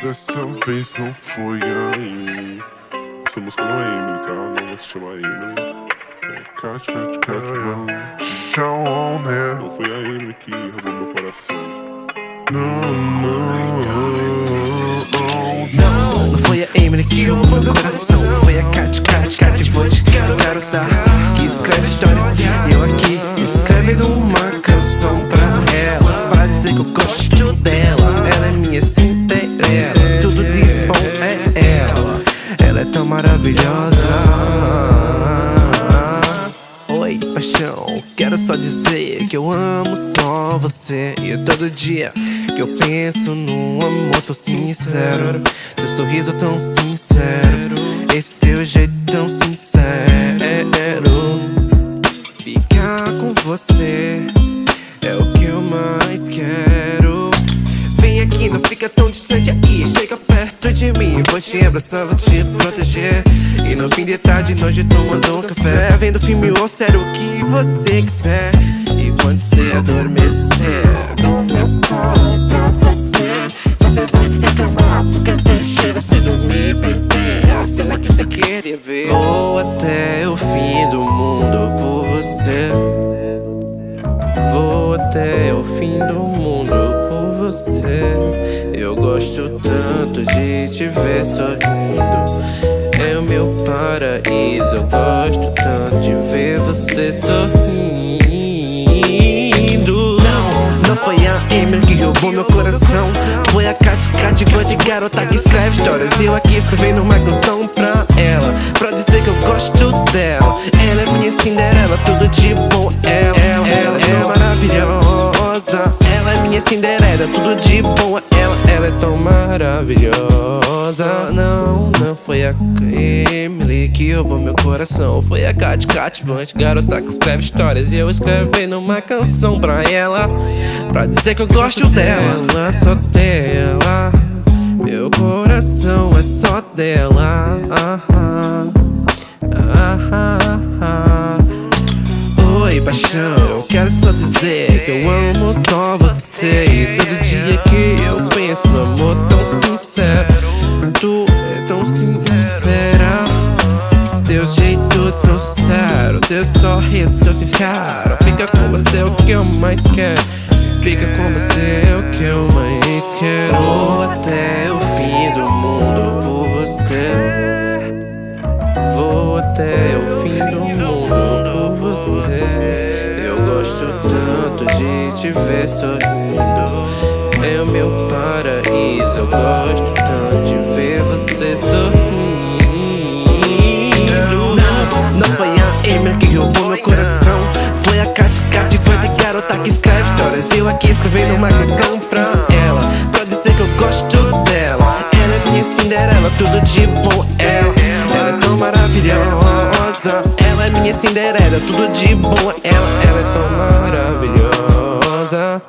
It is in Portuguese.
Dessa vez não foi aí. Essa música não é Emily, tá? Não vai se chamar Emily. É Cat, Cat, Cat, Show, né? Não foi a Emily que roubou meu coração. Não, não, não. Não foi a Emily que roubou meu coração. Dizer que eu gosto dela. Ela é minha Cinderela. Tudo de bom é ela. Ela é tão maravilhosa. Oi, paixão. Quero só dizer que eu amo só você. E todo dia que eu penso num amor tão sincero. Teu sorriso tão sincero. Esse teu jeito tão sincero. Ficar com você distante aí. Chega perto de mim, vou te abraçar, vou te proteger. E no fim de tarde, nós tomando um café. Vendo filme ou sério, o que você quiser. E quando você adormecer, no meu colo pra você. Você vai reclamar porque deixei você dormir, bebê. A cena que você queria ver. Vou até o fim do mundo por você. Vou até o fim do mundo por você. Eu gosto tanto de te ver sorrindo. É o meu paraíso. Eu gosto tanto de ver você sorrindo. Não, não foi a Emily que roubou meu coração. Foi a Cat Cat, fã de garota que escreve histórias. Eu aqui escrevendo uma canção pra ela. Pra dizer que eu gosto dela. Ela é minha Cinderela, tudo de bom. Ela, ela, ela é maravilhosa. Ela é minha Cinderela, tudo de bom. Maravilhosa. Não, não foi a Emily que roubou meu coração. Foi a Cat Cat Bunch, garota que escreve histórias. E eu escrevendo uma canção pra ela. Pra dizer que eu gosto dela, só dela. Meu coração é só dela. Ah, ah, ah, Oi, paixão, eu quero só dizer que eu amo só você. Teu sorriso tão sincero. Fica com você o que eu mais quero. Fica com você o que eu mais quero. Vou até o fim do mundo por você. Vou até o fim do mundo por você. Eu gosto tanto de te ver sorrindo. É o meu paraíso. Eu gosto Foi a Cat Cat, foi de garota que escreve histórias. Eu aqui escrevendo uma canção pra ela. Pra dizer que eu gosto dela. Ela é minha Cinderela, tudo de bom. Ela, ela é tão maravilhosa. Ela é minha Cinderela, tudo de bom. Ela, ela é tão maravilhosa.